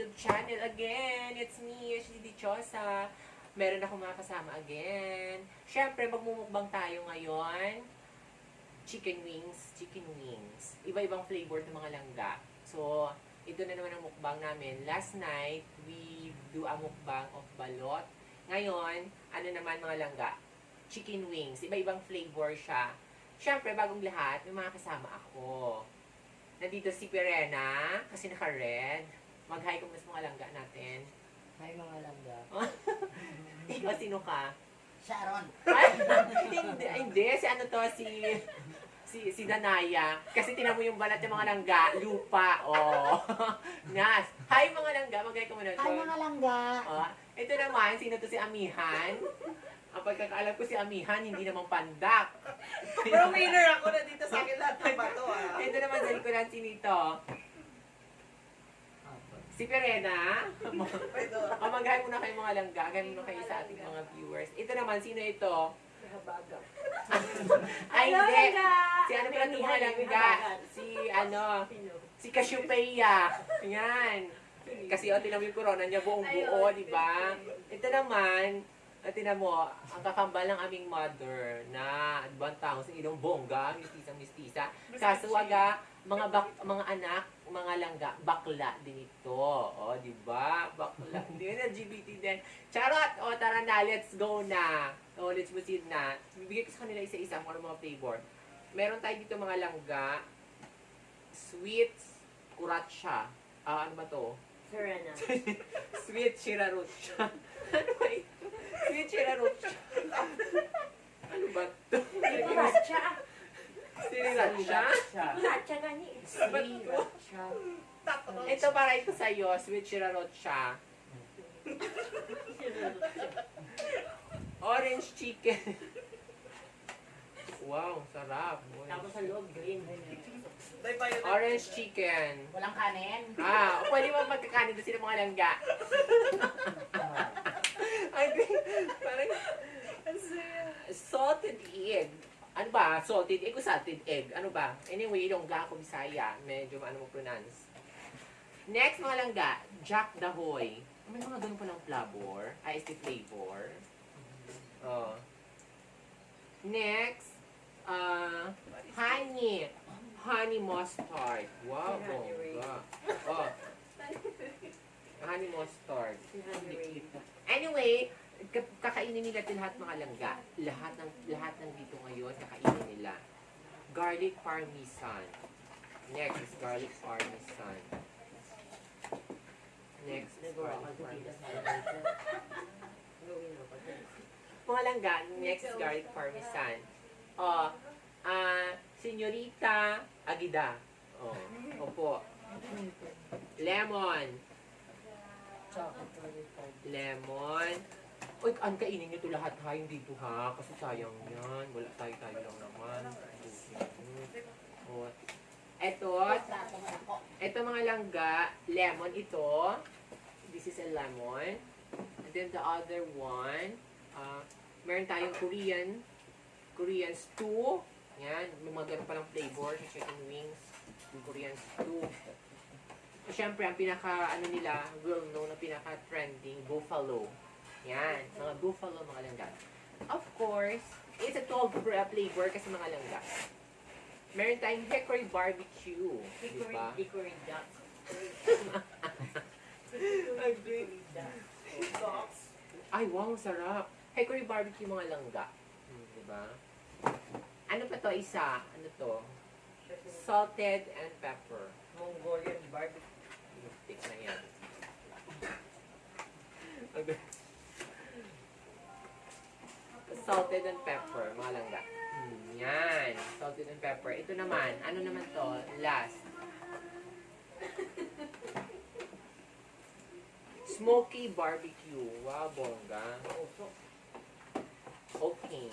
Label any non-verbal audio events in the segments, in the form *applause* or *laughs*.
YouTube channel again. It's me, Ashley Dichosa. Meron akong mga kasama again. Siyempre, magmumukbang tayo ngayon. Chicken wings, chicken wings. Iba-ibang flavor ng mga langga. So, ito na naman ang mukbang namin. Last night, we do a mukbang of balot. Ngayon, ano naman mga langga? Chicken wings. Iba-ibang flavor siya. Siyempre, bagong lahat, may mga kasama ako. Nandito si Perena, kasi naka-red. Mag-hi kung mas mga langga natin. May mga langga. *laughs* Ikaw, sino ka? Sharon. *laughs* Hindi, hindi. Si ano to, si... Si, si Danaya. Kasi tinan mo yung balat ng mga langga. Lupa. Oh. *laughs* Nas. Hi mga langga. Mag-hi ka muna doon. mga langga. Oh, ito naman, sino to si Amihan? Ang pagkakaalam ko si Amihan, hindi naman pandak. Pero winner ako na dito sa akin lahat ng bato ah. ito naman sa likuran si Nito. Si Perena. O mag-hi muna kayo mga langga. Hi muna kayo sa ating mga viewers. Ito naman, sino ito? *laughs* Ay, hindi. Si ano pala itong mga langga? Si ano? Si Cassiopeia. Yan. Kasi o, tinan mo yung corona niya buong buo, di ba? Ito naman, at tinan mo, ang kakambal ng aming mother na ibang tao sa ilong bongga, mistisang mistisa. Kaso waga, mga bak, mga anak, mga langga, bakla din ito. O, di ba? Bakla. *laughs* Hindi na LGBT din. Charot! O, tara na, let's go na. O, let's proceed na. Bibigay ko sa kanila isa-isa kung ano mga flavor. Meron tayo dito mga langga, sweets, kuratsa. Ah, ano ba to? Serena. *laughs* Sweet Shirarucha. *laughs* ano ba ito? Sweet Shirarucha. ano ba ito? Sriracha. Sriracha? Sriracha gani. Sriracha. Ito para ito sa'yo, Sweet Shirarucha. *laughs* Orange chicken. wow, sarap. Tapos sa loob, green. Orange chicken. Walang kanin. Ah, pwede mo magkakanin doon sila mga langga. *laughs* I think, *laughs* parang, salted egg. Ano ba? Salted egg o salted egg? Ano ba? Anyway, Ilongga ako Bisaya. Medyo ano mo pronounce. Next, mga langga, Jack Dahoy. May mga ganun palang flavor. Ay, is flavor. Oh. Next, uh, honey. Honey mustard. Wow, bongga. Oh. Honey mustard. Anyway, kakainin nila ito lahat mga langga. Lahat ng lahat ng dito ngayon kakainin nila. Garlic parmesan. Next is garlic parmesan. Next is garlic parmesan. *laughs* Mga langga, next is garlic parmesan. Oh, ah, Senyorita Agida. Oh, opo. Lemon. Lemon. Uy, ang kainin nyo ito lahat ha, hindi ito ha. Kasi sayang yan. Wala tayo tayo lang naman. Oh. Eto, eto mga langga, lemon ito. This is a lemon. And then the other one, uh, meron tayong Korean, Korean stew. Yan, may mga ganun palang flavor sa chicken wings. Korean stew. So, syempre, ang pinaka, ano nila, well known na pinaka trending, buffalo. Yan, mga buffalo, mga langga. Of course, it's a 12 fr- flavor kasi mga langga. Meron tayong hickory barbecue. Di ba? Hickory duck. *laughs* Ay, wow, sarap. Hickory barbecue mga langga. Hmm, di ba? Ano pa to isa? Ano to? Salted and pepper. Mongolian barbecue. Tik na yan. *laughs* Salted and pepper, mga langga. Hmm, yan. Salted and pepper. Ito naman, ano naman to? Last. *laughs* Smoky barbecue. Wow, bongga. Okay.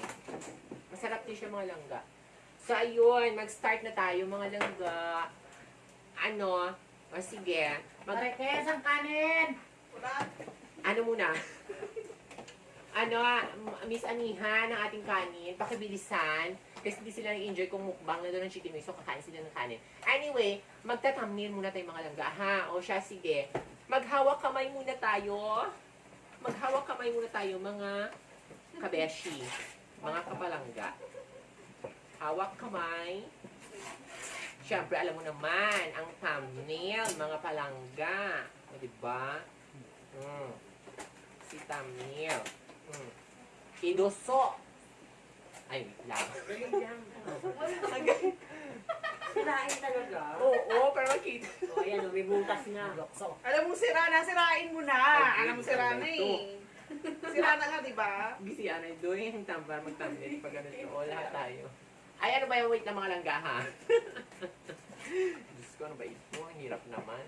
Masarap din siya mga langga. So, ayun. Mag-start na tayo mga langga. Ano? O sige. Mag Marikes ang kanin. Ano muna? *laughs* ano, M- Miss Aniha ng ating kanin, pakibilisan. Kasi hindi sila nag-enjoy kung mukbang na doon ng wings, so kakain sila ng kanin. Anyway, magtatamnil muna tayo mga langga, ha? O siya, sige. Maghawak kamay muna tayo. Maghawak kamay muna tayo, mga kabeshi. Mga kapalangga. Hawak kamay. Siyempre, alam mo naman, ang thumbnail, mga palangga. O, diba? Mm. Si thumbnail. Mm. Idoso. Ay, wait lang. Sirain talaga. Oo, para makita. O, ayan, o, may butas na. Alam mo sira na, sirain mo na. Ay, Alam mo sira na eh. Sira na nga, di ba? Gisi ano, doon yung tambar, mag-thumbnail pag ganito. O, lahat tayo. Ay, ano ba yung wait na mga langga, ha? *laughs* Diyos ko, ano ba ito? Ang hirap naman.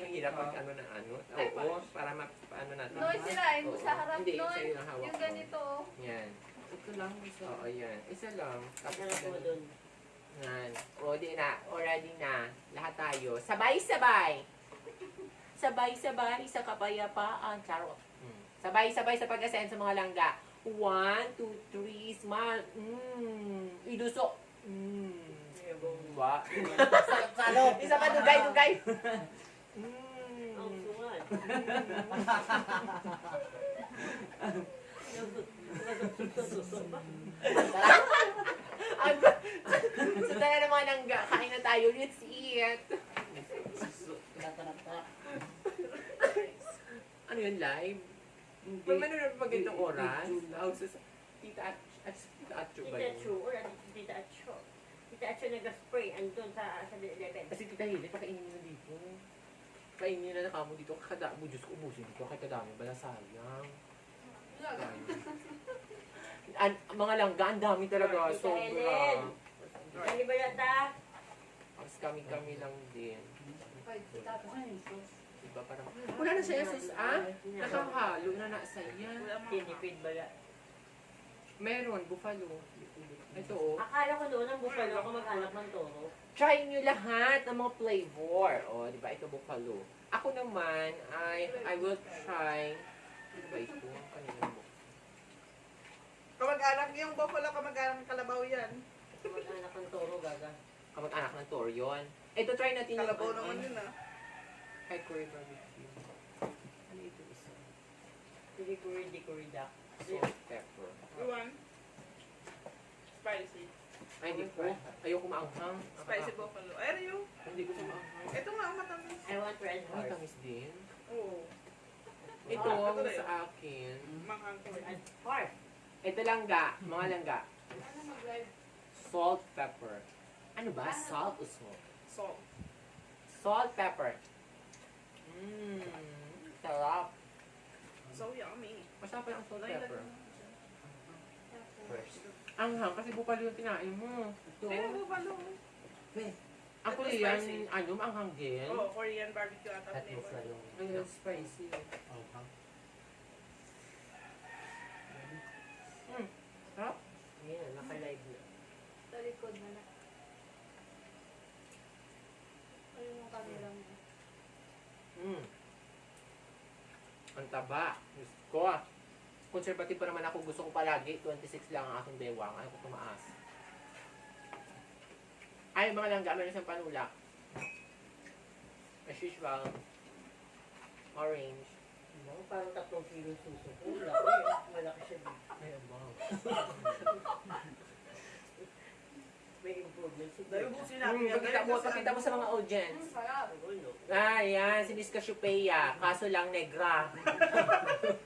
Ang hirap pag ano na ano. Oo, para ma ano natin. Noy, sirain mo sa harap, Hindi, Noy. lang hawak Yung ko. ganito. Yan. Ito lang, isa. Oo, yan. Isa lang. Tapos po ganun. doon? Yan. O, di na. Already na. Lahat tayo. Sabay-sabay. Sabay-sabay sa kapayapaan. Charot. Hmm. Sabay-sabay sa pag-ascend sa mga langga. One, two, three, smile. Mm. Iduso. Mm. Diba? *laughs* Salot. Isa pa, dugay, dugay. *laughs* Ang Mm. sungal. Ang so, tara na mga langga. Kain na tayo. Let's eat. Ano yun, live? Pag manonood pa ganitong oras, tita at tita Atcho ba Tita yun? Chu, or ano, Tita Acho. Tita Acho nag-spray andun sa sa 11. Kasi tita Hili, pakainin na dito. Kainin nyo na nakamo dito. Kakadami. Diyos ko, ubusin dito. Kahit kadami. Bala sayang. *laughs* An, mga langga, ang dami talaga. Sobra. Kali ba yata? Tapos kami-kami lang din. Diba parang, wala na siya sus, ah? Nakahalo na na saya. Tinipid ba ya? Meron, buffalo. Ito oh. Akala ko noon ang buffalo ako mag-anak ng toro. Try nyo lahat ng mga flavor. O, di ba? Ito buffalo. Ako naman, I, I will try. Ano ba ito? Ang kanina mo. Kamag-anak yung buffalo, kamag-anak ng kalabaw yan. Mag-anak ng toro, gaga. Kamag-anak ng toro yun. Ito, try natin yung Kalabaw ano, naman yun ah. Kay Curry Barbecue. Ano ito isa? Di ko rin da. Salt, pepper. Iwan. Spicy. Ay, hindi ko. Ayoko maanghang. Spicy buffalo. Ay, Rio. Hindi ko siya maanghang. Ito nga ang matamis. I want red Ay, horse. tamis din. Oo. Ito, Ah, ang sa akin. Manghang ko. Red horse. Ito langga, mga langga. Ano mag-live? Salt, pepper. Ano ba? Salt o salt? Salt. Salt, pepper. Mmm, sarap. So yummy. Masarap pa ang salt, Ay, pepper. mo siya. Ang ham, kasi bukalo yung kinain mo. Ito. Ay, buffalo. Ang Ito Korean, spicy. ano, ang ham din. Oh, Korean barbecue ata flavor. Ang spicy. Mm, sarap. Ayan, naka-live na. Sa likod na na. Ayun yung camera mo. Mm. Ang taba. Diyos ko. Conservative pa naman ako. Gusto ko palagi. 26 lang ang aking bewang. Ayaw ko tumaas. Ay, mga langga. Meron siyang panulak. As usual. Orange. Ano, parang tatlong kilo suso ko. *laughs* Laki, malaki siya dito. Ay, wow. May improvement si Dahil ubusin natin Mm, yan. pakita mo, pakita mo sa mga audience. sarap. Ah, yan. Si Miss Cassiopeia. Kaso lang negra. *laughs*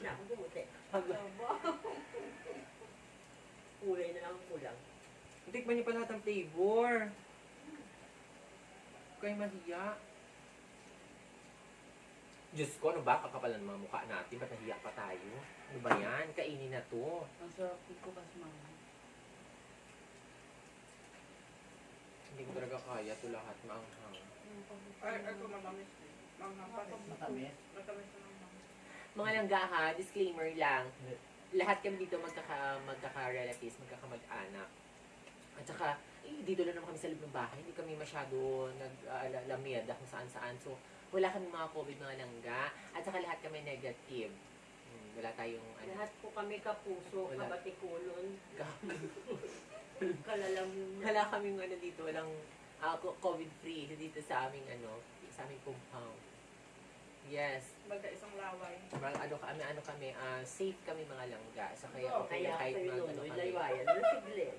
Na akong bumuti. Kulay na lang ang kulang. Tikman niyo pa lahat ng flavor. Kay mahiya. Diyos ko, ano ba? Kakapalan mga mukha natin. Ba't nahiya pa tayo? Ano ba yan? Kainin na to. Ang sarap ko kasi mama. Hindi ko talaga kaya to lahat. Maanghang. Ay, ako matamis. Manghang pa rin. Matamis. Matamis na. Mga langga ha, disclaimer lang. Lahat kami dito magkaka, magkaka-relatives, magkakamag-anak. At saka, eh, dito lang naman kami sa loob ng bahay. Hindi kami masyado nag-lamiyada kung saan-saan. So, wala kami mga COVID mga langga. At saka lahat kami negative. Hmm, wala tayong ano. Lahat po kami kapuso, Wala. kabatikulon, kalalamunan. Wala kaming ano dito, walang co- COVID-free dito sa aming ano, sa aming compound. Yes. Magkaisang laway. Mga ano kami, ano kami, ah, safe kami mga langga. So kaya Oo, okay kaya kahit mag, ano kami, laywayan,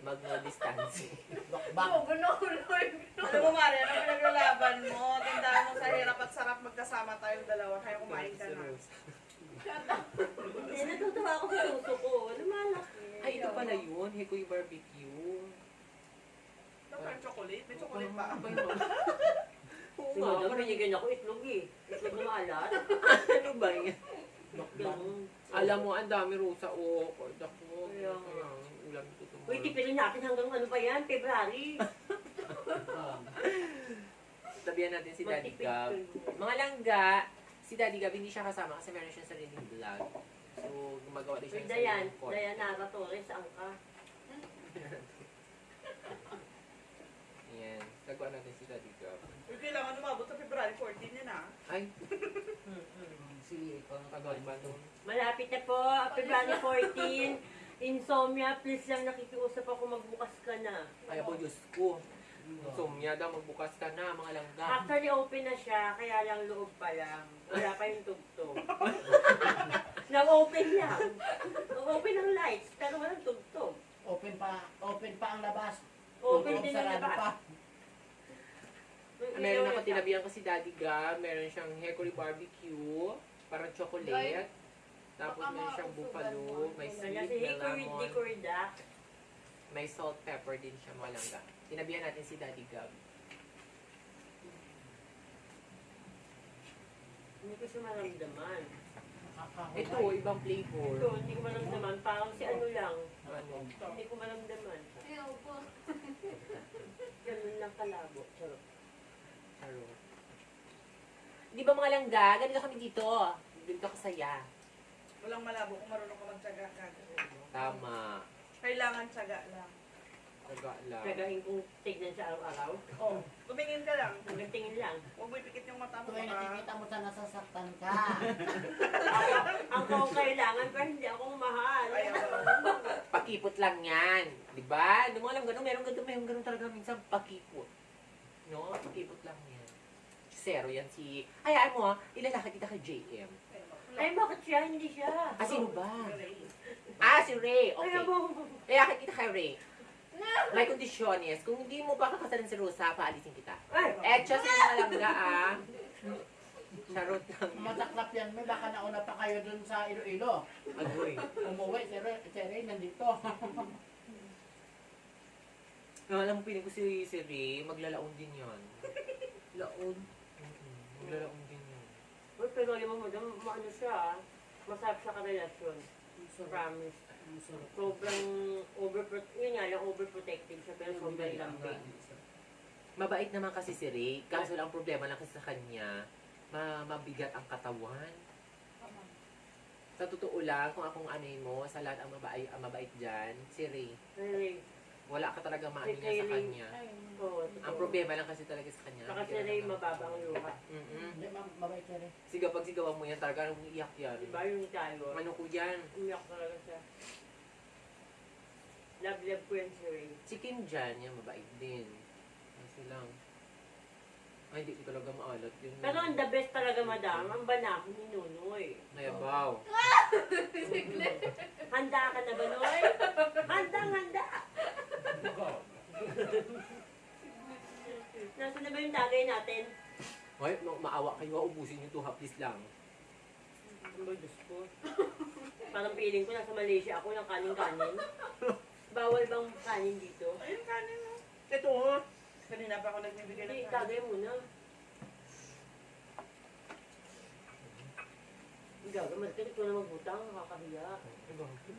mag no distancing. *laughs* Oo, bunuloy. Ano mo, Mari? Ano pinaglalaban mo? Tandaan mo sa hirap at sarap magkasama tayong dalawa. Kaya kumain ka na. Hindi, natutuwa ako sa puso ko. Lumalaki. Ay, ito pala yun. Hikoy barbecue. Ano pa yung chocolate? May chocolate pa. Ano ba yun? Oo nga, Madam, parang- binigyan ako itlog eh. Itlog na maalat. *laughs* ano ba yan? Ganun. Alam mo, ang dami rosa o oh, ako. Kaya nga. ulam ko tomorrow. Uy, tipilin natin hanggang ano pa yan? February. *laughs* Tabihan natin si Daddy Gab. kayo. Mga langga, si Daddy Gab hindi siya kasama kasi meron siya sariling vlog. So, gumagawa din siya ng Dayan. sariling content. Dayan Nara Torres, saan ka? *laughs* Yan. Nagawa natin si Daddy kailangan umabot sa February 14 yan ah. Ay, *laughs* Si ikaw ang agad ba nun? Malapit na po, February 14. Insomnia, please lang nakikiusap ako magbukas ka na. Ay, ako, Diyos ko. Sumya daw, magbukas ka na, mga langga. Actually, open na siya, kaya lang loob pa lang. Wala pa yung tugtog. *laughs* Nag-open lang. Nag-open ang lights, pero walang tugtog. Open pa, open pa ang labas. Open din ang sarado labas. pa. Meron ako tinabihan ko si Daddy Gab. Meron siyang hickory barbecue. Parang chocolate. Tapos meron siyang buffalo. May sweet, may lemon. May salt pepper din siya mga langga. Tinabihan natin si Daddy Gab. Hindi ko siya maramdaman. Ito, ibang flavor. Ito, hindi ko maramdaman. Parang si ano lang. Ano? Hindi ko maramdaman. Ayaw po. Ganun lang kalabo. Charot. Charot. Di ba mga langga? Ganito kami dito. Dito kasaya. Walang malabo kung marunong ka magtsaga ka. Tama. Kailangan tsaga lang. Taga lang. Gagahin kong tignan siya araw-araw. Oh, tumingin ka lang. Tingin lang. Huwag mo ipikit yung mata mo. Tuwing nakikita mo sa nasasaktan ka. *laughs* Ako, ako ang kailangan pero hindi ako mahal. *laughs* Pakipot lang yan. Di ba? Di mo alam ganun. Meron ganun, meron ganun talaga minsan pakipot. No? Pakipot lang yan. Zero yan si... Hayaan mo, ah, ilalakad kita kay JM. Ay, bakit siya? Hindi siya. Ah, sino ba? Ah, si Ray. Okay. Kaya mo. Ilalakad kita kay Ray. May kondisyones. Kung hindi mo pa kakasalan si Rosa, paalisin kita. Ay, Eh, just yung malangga, ah. Charot lang. Mataklap yan, may baka nauna pa kayo dun sa Iloilo. Agoy. Umuwi, si Ray, si Ray nandito. No, alam mo, piling ko si, si Ray, maglalaon din yan. Laon. Maglalaon din yan. Uy, pero alam mo, madam, ano siya, ah. masarap siya karelasyon. Promise. Sobrang overprot yun nga lang, overprotective siya, pero sobrang lambing. Mabait naman kasi si Ray. Kaso lang problema lang kasi sa kanya, ma mabigat ang katawan. Sa totoo lang, kung akong anoy mo, sa lahat ang mabait, ang mabait dyan, si Ray. Ay, Wala ka talaga niya sa kanya. oo, Ang problema lang kasi talaga sa kanya. Saka si bigyan Ray, ng- mababa ang luha. Mm-mm. Hindi, ma- mabait si Ray. Sigaw pag sigawan mo yan, talaga umiiyak yan. Diba yung tayo? Ano ko yan? Umiyak talaga siya. Love, love ko yan si Ray. Si Kim dyan, yan, mabait din. Kasi lang. Ay, hindi ko talaga maalat yun. Pero ang the best talaga, madam, ang banahon ni Nunoy. Mayabaw. *laughs* Handa ka na ba, Noy? Handang handa! Nasaan na ba yung tagay natin? Hoy, ma- maawa kayo, ubusin yung two please lang. Ang ba, Diyos ko? Parang feeling ko nasa Malaysia ako ng kanin-kanin. Bawal bang kanin dito? Ayun, kanin mo. Ito, ha? Kanina pa ako nagbibigay Hindi, ng kanin. tagay muna. Gaga, magkakit ko na magbutang, nakakahiya. Pumala ka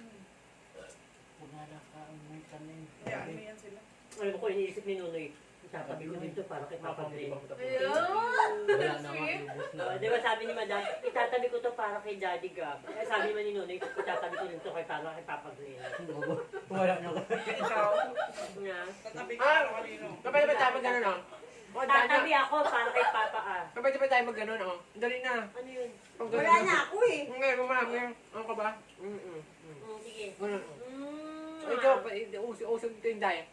ang mga kanin. Hayaan mo yan sila. Alam ko, iniisip ni Nunoy, itatabi ko dito para kay Papa Glenn. Wala na maubos na. Uh, di ba sabi ni Madam, itatabi ko to para kay Daddy Gab. Eh, sabi naman ni Nunoy, itatabi ko dito kay para kay Papa Glenn. Wala na. Ikaw, Nga. tatabi ka Ah! kanino. Kapag ba tayo mag-ganon, oh? O, dana. Tatabi ako para kay Papa ah. Kapag ba tayo mag-ganon, oh? Dali na. Ano yun? Wala na ako eh. Ngayon, kumami. Ano ka ba? Mm-mm. Mm. Sige. Ganun, oh. Ay, ikaw, usog ito yung dahil.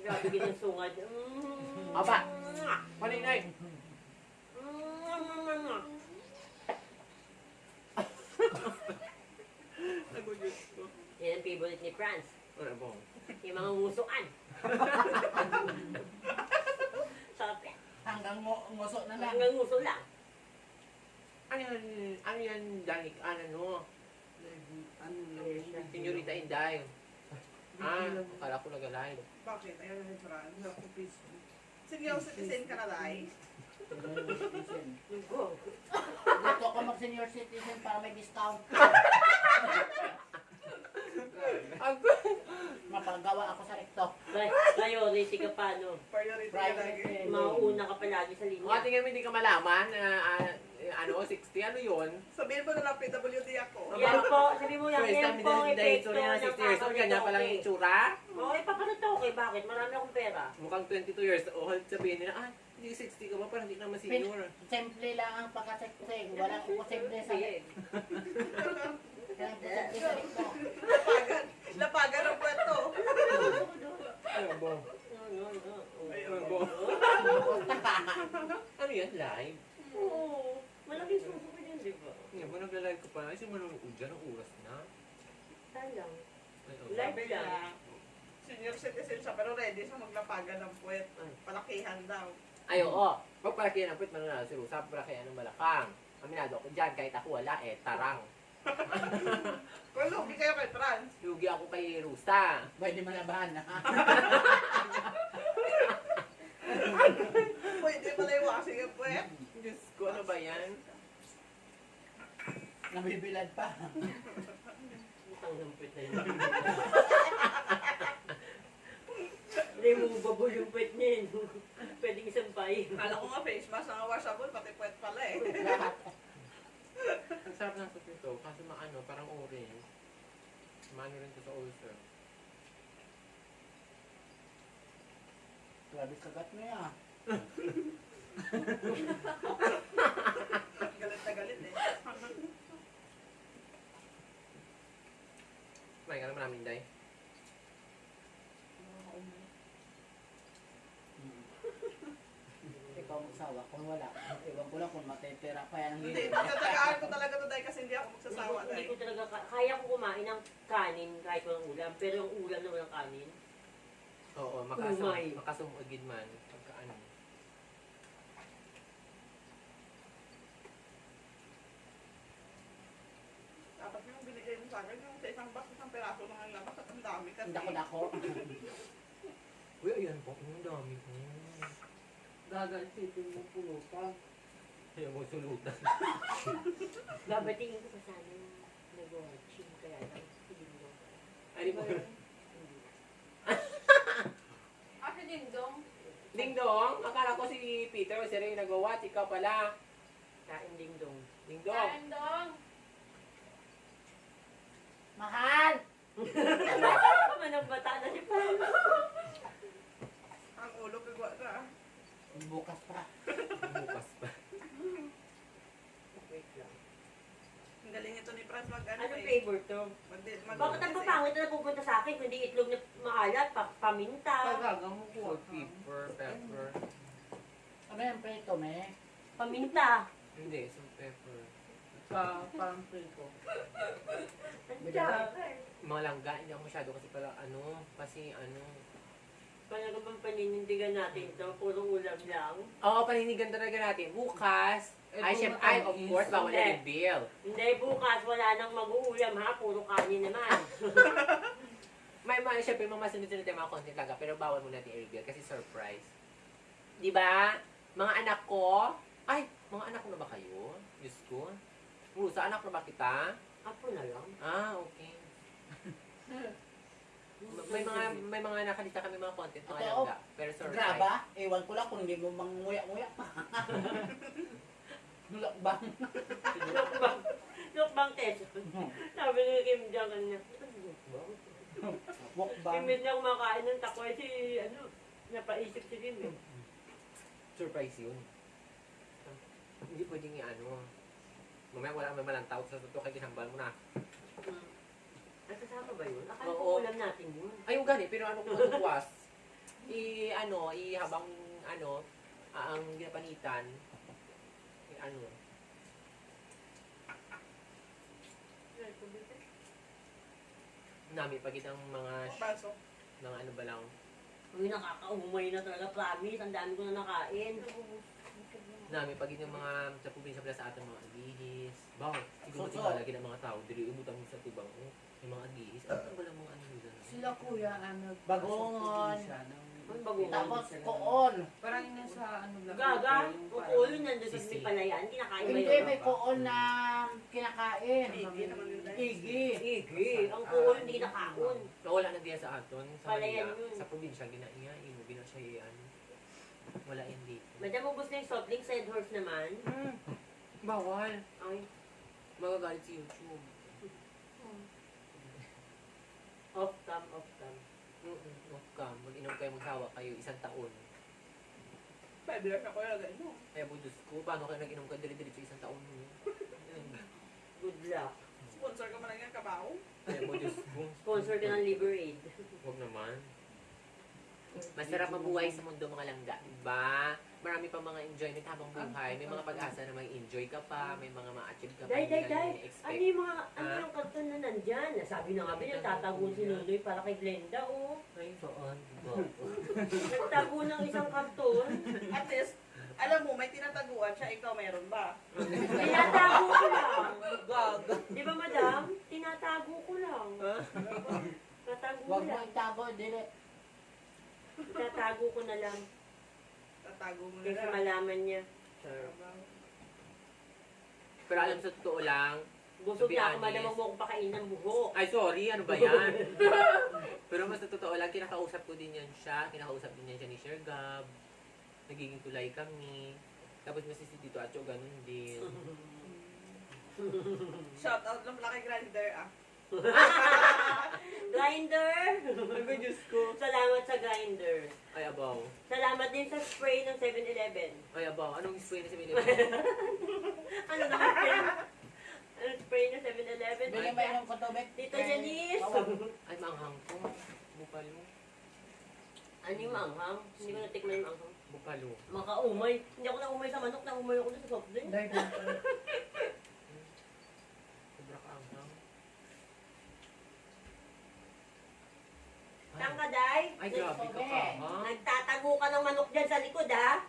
Grabe ng sungad. Mm. Aba, maninay. Nagulit ko. Yan ang favorite ni Franz. Wala ba? Yung mga ngusukan. Sarap yan. Hanggang nguso na lang. Hanggang nguso lang. Ano yan, ano yan, Danik, ano, no? Ano, Senyorita Inday. Ah, akala ko nag-alive. Bakit? Ayaw na ni Fran. Senior citizen ka na, Day? Lunggo. Gusto ko mag-senior citizen para may discount. Ako. Mapagawa ako sa rekto. Pri- Priority ka pa, no? Priority ka lagi. Mauuna ka palagi sa Mga linya. tingnan mo hindi ka malaman na ah, ano, 60, ano yun? Sabihin mo na lang PWD ako. Yan po, sabi mo yan, First yan time po ang epekto itsura niya ng 60 years old, ganyan pa lang yung itsura. Oo, eh, papanatoke. Bakit? Marami akong pera. Mukhang 22 years old, sabihin nila, ah, hindi 60 ka ba? Parang hindi ka naman senior. Simple lang ang pagkasekseng. Walang imposible sa rekto. Lapagan. Lapagan ang kwento. Ano ba? No, no, no. Ay, Ano oo. ba? Ano yan? Live? Oo. Malaking suso ko yan, di ba? Hindi mo nagla-live ko pa. Ay, manonood dyan, ang oras na. Talang. Ay, oh. Live Sabi lang. niya, senior citizen siya, pero ready siya maglapagan ng puwet. Palakihan daw. Ay, oo. Pag palakihan ang pwit, mananalo si Rusa. Palakihan ng balakang. Aminado ako dyan, kahit ako wala eh, tarang. *laughs* Kung lugi kayo kay Franz, Lugi ako kay Rusa. Pwede malabahan na. *laughs* pwede pala yung washing ang puwet. Diyos ko, ano ba yan? Nabibilad pa. Ang lampit na yun. Removable yung pet niya yun. Pwedeng isang pain. Kala ko nga face mask na washable, pati puwet pala eh. Lahat. Ang sarap ng soup nito, kasi maano, parang orange. Maano rin to sa ulcer. Grabe kagat mo yan. Galit na galit eh. Kumain ka naman namin, Day. *laughs* Ikaw magsawa. Kung wala, iwan ko lang kung matitira pa yan. Hindi, magtatagaan ko talaga to dahil kasi hindi ako Hindi magsasawa ko, hindi dahil. ko talaga, ka- kaya ko kumain ng kanin kahit walang ulam. Pero yung ulam na walang kanin, Oo, makasum, Umay. makasumugid man. Pagka ano. Dapat yung binigay mo sa akin, yung sa isang box, isang peraso lang ang labas at ang dami kasi. Hindi ako dako. *laughs* Uy, ayan po. Ang dami ko. Gagansitin mo pulo pa. Ayaw mo sulutan. *laughs* babatingin ko pa sana yung nag-watching. Kaya lang, hindi mo. Ano po? Ako din dong. Ding dong, akala ko si Peter o si Ray nag-watch. Ikaw pala. Kain ding dong. Ding dong. Kain dong. Mahal! Manang bata na si Paul. Ang ulo kagwa na. Bukas pa. Bukas pa. Wait lang. Ang galing ito ni Franz mag ano Ano eh. flavor to? Mag, mag, Bakit ang papangit na napupunta sa akin kundi itlog na maalat, pa, paminta, Pagagang mo ko. Salt, pepper, pepper. Ano yan, preto, me? paminta. Hindi, salt, pepper. Pa, parang preto. Nandiyan. Mga langga, hindi ako masyado kasi pala ano, kasi ano. Paano bang paninindigan natin to? Puro ulam lang. Oo, paninigan talaga natin. Bukas, Eh, ay, syempre, ay, of course, bawal hindi. na reveal. Hindi, bukas wala nang mag-uulam ha. Puro kanin naman. *laughs* May mga, syempre, mga masunod-sunod yung mga content talaga, pero bawal mo natin i-reveal kasi surprise. Di ba? Mga anak ko, ay, mga anak ko na ba kayo? Diyos ko. Rusa, anak na ba kita? Apo na lang. Ah, okay. *laughs* May mga may mga nakalita kami mga content mga Totoo? langga. Pero surprise. Graba, ewan ko lang kung hindi mo manguya-nguya pa. *laughs* Lukbang. Lukbang. Lukbang test. *laughs* Sabi ni Kim Jong un niya. Lukbang? Mukbang. Imbit na kumakain ng takoy si, ano, napaisip si Kim eh. Surprise yun. Hindi pwedeng i-ano. Mamaya wala may malang tawag sa totoo kaya ginambal mo na. Hmm. Ang kasama ba yun? Akala Oo. ko ulam natin yun. Ay, yung gani, pero ano kung matuwas, i, ano, i habang, ano, ah, ang ginapanitan, i, ano, Nami pagit ang mga, Baso. mga ano ba lang. Uy, nakakaumay na talaga, promise. Ang dami ko na nakain. Nami pagit yung mga sa probinsya pala sa atin mga agihis. Baw, siguro So, so. tinalagin ang mga tao. Dili umutang mo sa tubang. Oh, yung mga agihis. Ano ba lang mga ano nila? Sila kuya, ano, bagongon. Ang bagongon. Tapos koon. Parang yun sa ano lang. Gaga, parang- kulo nandun sa Sisi. may palayan. Kinakain ba Hindi, yun? may koon na kinakain. Igi yun. Igi. Igi. Ang kulo hindi kinakaon. Nawala na diya sa aton. Sa Palayan yun. Sa probinsya, ginaiya. Imo, gina siya iyan. Wala yan dito. Madam, ubos na yung soft drink, side horse naman. Hmm. Bawal. Ay, Magagalit si YouTube. off cam, off cam. Mm-mm. Huwag ka. Mag-inom kayo, magsawa kayo isang taon. Pwede lang ako yung ganyan. Kaya budus ko, paano kayo nag-inom ka dili-dili sa isang taon mo? Good luck. Sponsor ka man lang yan, kabaw. Kaya budus ko. Sponsor ka ng Liber Aid. Huwag naman. Masarap mabuhay sa mundo mga langga, diba? Marami pa mga enjoyment habang buhay. May mga pag-asa na mag-enjoy ka pa, may mga ma-achieve ka pa. Day, day, day. Ano yung mga, ano yung karton na nandyan? Sabi na nga ba yung tatago si Nunoy para kay Glenda, oh. Ay, saan? Diba? *laughs* Nagtago ng isang karton. At least, alam mo, may tinataguan siya, ikaw meron ba? Tinatago ko lang. Gag! Di ba, madam? Tinatago ko lang. Tatago ko Huwag mo lang. itago, dili. Tatago ko na lang. Tatago mo Kasi nila. malaman niya. Pero alam sa totoo lang, Busog na ako, honest. Huwag mo akong pakain ng buhok. ay sorry, ano ba yan? *laughs* Pero mas sa totoo lang, kinakausap ko din yan siya, kinakausap din yan siya ni Sir Gab. Nagiging tulay kami. Tapos mas si Tito Acho, ganun din. Shout out lang pala kay Grinder ah. *laughs* Grinder! Ay, Diyos ko. Salamat sa grinder. Ay, abaw. Salamat din sa spray ng 7-Eleven. Ay, abaw. Anong spray na si Minnie? Ano na spray? Ano spray ng 7-Eleven? Bigyan ba yung kotobek? Tita Janice! Ay, maanghang ko. Bupalo. Ano yung manghang? Hindi ko natikman yung manghang. Bupalo. Makaumay. Hindi ako naumay sa manok, naumay ako sa soft drink. Dahil Sobra ka anghang. Saan ka, Day? Ay, grabe ka ka, ha? Nagtatago ka ng manok dyan sa likod, ha?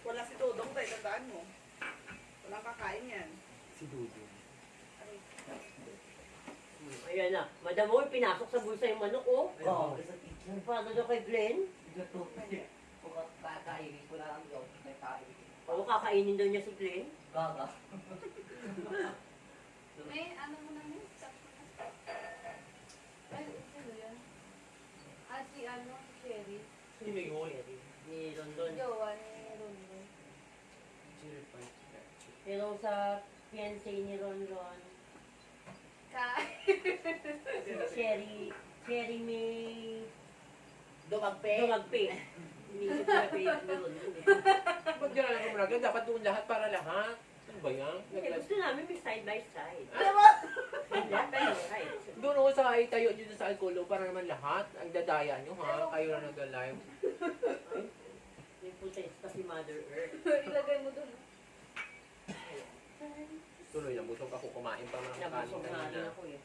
Wala si Dodong tayo, tandaan mo. Walang kakain yan. Si Dudu. Ayan na. Madam Moy, pinasok sa bulsa yung manok, oh. Ay, abaw. sa teacher. Paano daw kay Glenn? Gato. Kung kakainin ko lang yun, may kain. Oo, kakainin daw niya si Glenn. Gaga. May ano mo na yun? Sakto na. Ay, sino yan? Ah, si ano, si Sino yun? Ni London. Jowa ni Rondo. Pero sa fiancé ni Ron Ron, Ka. *laughs* Sherry, Sherry may Dumagpe. dumagpi. Inisip ko *laughs* na pa ni Ron Ron. Ba't gano'n lang? Dapat doon lahat para lahat. Ano ba yan? Hindi, gusto namin may side by side. Diba? *laughs* Tayo, right? Doon ako sa ay tayo dito sa Alcolo para naman lahat. Ang dadaya nyo ha. Kayo na nag-live. May *laughs* protesta si Mother Earth. *laughs* Ilagay mo dun. Tuloy lang, busog ako kumain pa mga kanin Nabusog na ako eh.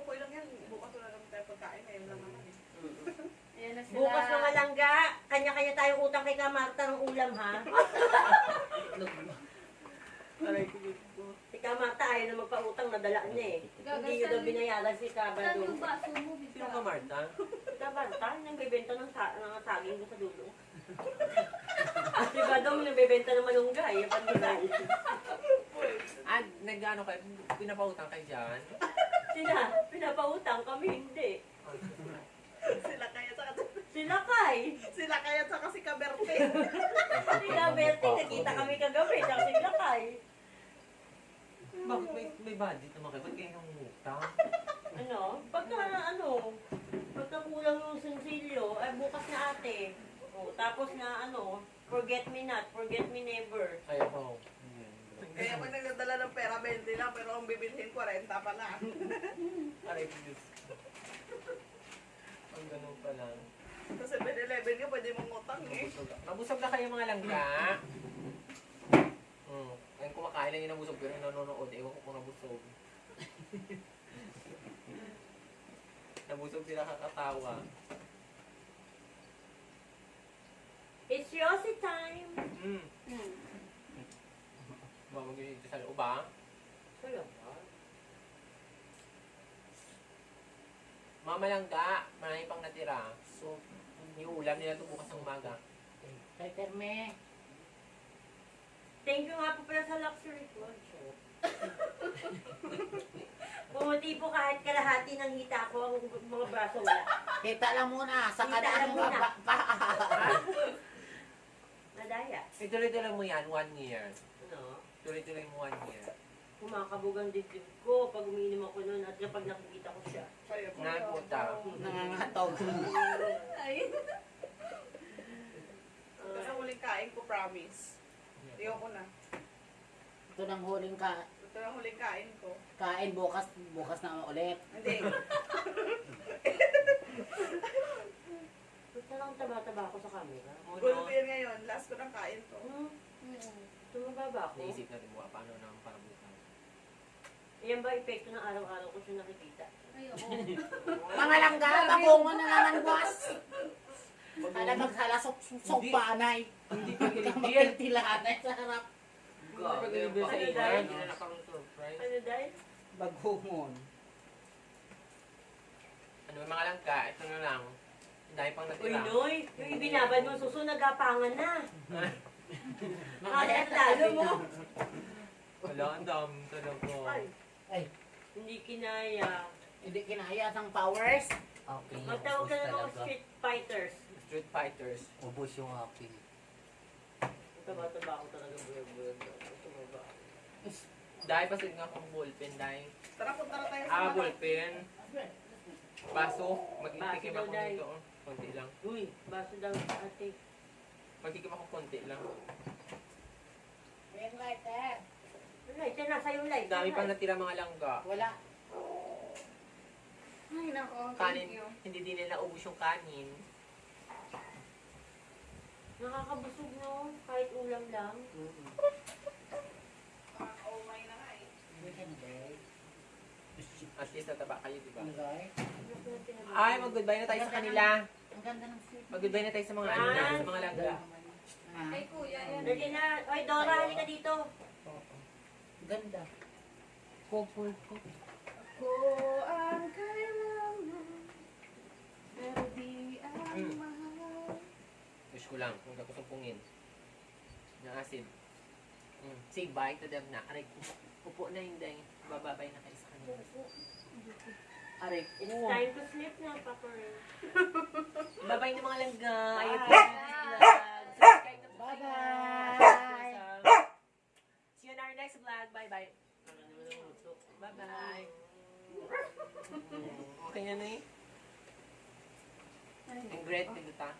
Okay lang yan. Bukas wala naman tayo pagkain. Ngayon lang naman. Ayan na sila. Bukas mga langga, kanya-kanya tayong utang kay Kamarta ng ulam ha. Aray. Si Kamarta ayaw na magpautang, nadala niya eh. Hindi nyo daw binayaran si Saan Kabado. yung baso mo, Bisa? Sino ka, Marta? Si Kamarta, nagbebenta ng, sa ng saging sa dulo. *laughs* si Badong nagbebenta ng malunggay, yung pandilay. Ah, nag-ano kayo? Pinapautang kayo dyan? Sila, pinapautang kami, hindi. Sila kaya Sila kay. Sila kaya sa kasi kaberte. Si Gaberte, nakita kami kagabi, tsaka sila kay. Bakit may, may budget naman kayo? Ba't kayo nangungutang? Ano? Pagka ano, pagka kulang yung sensilyo, ay bukas na ate. O, tapos na ano, forget me not, forget me never. Kaya ko. Kaya pag nagdadala ng pera, 20 lang. Pero ang bibilhin, 40 pa na. Aray Diyos. Ang ganun pa lang. Sa 7-Eleven nga, pwede mong utang eh. Nabusog, nabusog na kayo mga langga. Hmm. Ngayon kumakain lang yun ng busog pero nanonood. Ewan ko kung nabusog. *laughs* Nabusog sila kakatawa. It's Yossi time! Mm. Hmm. Ba, mag-iinit sa loob ah. Wala ba? Mamalangga, marami pang natira. So, yung ulam nila ito bukas ng umaga. Kay Terme. Thank you nga po pala sa luxury ko. *laughs* Pumuti po kahit kalahati ng hita ko, ang mga braso wala. Kita lang muna. Sa Kita lang muna. pa. pa. *laughs* Nadaya. Ituloy-tuloy mo yan, one year. Ano? Tuloy-tuloy mo one year. Kumakabog ang dibdib ko pag umiinom ako at kapag nakikita ko siya. Puta. Nangangatog. *laughs* Ay. Ito na huling kain ko, promise. Ayoko na. Ito nang huling ka, Ito na huling kain ko. kain bukas, bukas na ulit. Hindi. Ba't na lang taba-taba ako sa camera? Gulo ko yan ngayon. Last ko ng kain to. Hmm? Tumaba ba ako? Naisip natin mo, paano na ang parabutan. Yan ba epekto ng araw-araw ko siya nakikita? Ay, oo. *laughs* Mga langga, babungo na ang buwas. Ala maghalasok susok Hindi. panay. Hindi ka giligil. *laughs* Kamakiltilanay sa harap. Hindi ka giligil sa Ano dahil? Hindi na nakaroon surprise. Ano dahil? Bagungon. Ano, mga langka, ito na lang. Ang dami pang Uy, natira. Noy! Yung ibinabad mo suso, nagapangan na. *laughs* Mamaya Nakakatalo mo. Wala, ang dami talaga. Ay, Ay, hindi kinaya. hindi kinaya ng powers. Okay, Magtawag ka na talaga. street fighters. Street Fighters. Ubos yung aking. Taba-taba ako talaga buyag-buyag. Tumaba. Dahil pa nga akong ballpen, dahil. Tara, punta na tayo sa Ah, ballpen. Baso. Mag-itikim Baso ako nito. oh. Konti lang. Uy, baso daw ate. Magtikim ako konti lang. Ring lighter. Wala, ito nasa yung light. Ang dami pang natira mga langga. Wala. Ay, nako. Kanin, Thank you. hindi din nila ubus yung kanin. Nakakabusog no, kahit ulam lang. Nakaka-umay na nga eh. At least nataba kayo, di ba? Ay, mag-goodbye na tayo sa kanila. Ang ganda ng sweet. Mag-goodbye na tayo sa mga ano, sa mga langga. Ay, kuya, yan. Dali na. Oy, Dora, halika dito. Ganda. Couple ko. Ko ang kailangan, pero di ang Hmm. mahal. Wish ko lang, kung ako sumpungin. Ng acid. Mm. Say bye to them na. Aray, upo na yung day. Bababay na kayo sa kanila. Aray, It's time to sleep na, Papa Ray. Babay na mga langga. Bye. Subscribe na po kayo. Bye-bye. See you in our next vlog. Bye-bye. Bye-bye. Okay na na eh. Ang great, nagluta.